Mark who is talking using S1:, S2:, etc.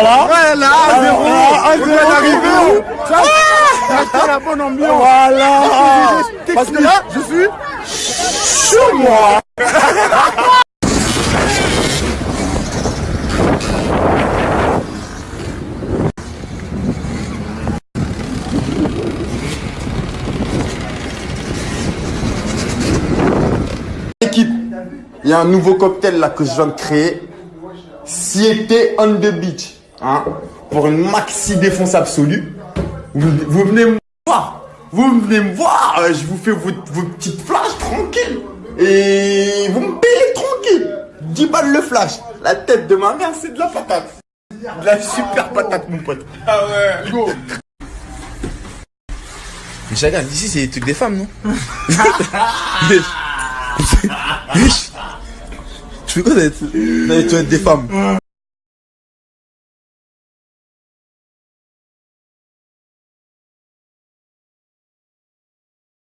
S1: Voilà. Ouais, là, à zéro. À zéro. Ah, hein. ah. la bonne ambiance. Voilà. Parce que là, je suis
S2: chez
S1: moi.
S2: Équipe, il y a un nouveau cocktail là que je viens de créer. Siete on the beach. Hein, pour une maxi défense absolue. Vous, vous venez me voir. Vous venez me voir. euh, Je vous fais vos, vos petites flashs tranquille. Et vous me payez tranquille. 10 balles le flash. La tête de ma mère, c'est de la patate. De la super patate, mon pote. Ah ouais. Go.
S1: Mais chacun, ici c'est les trucs des femmes, non? Tu fais quoi d'être
S2: des femmes?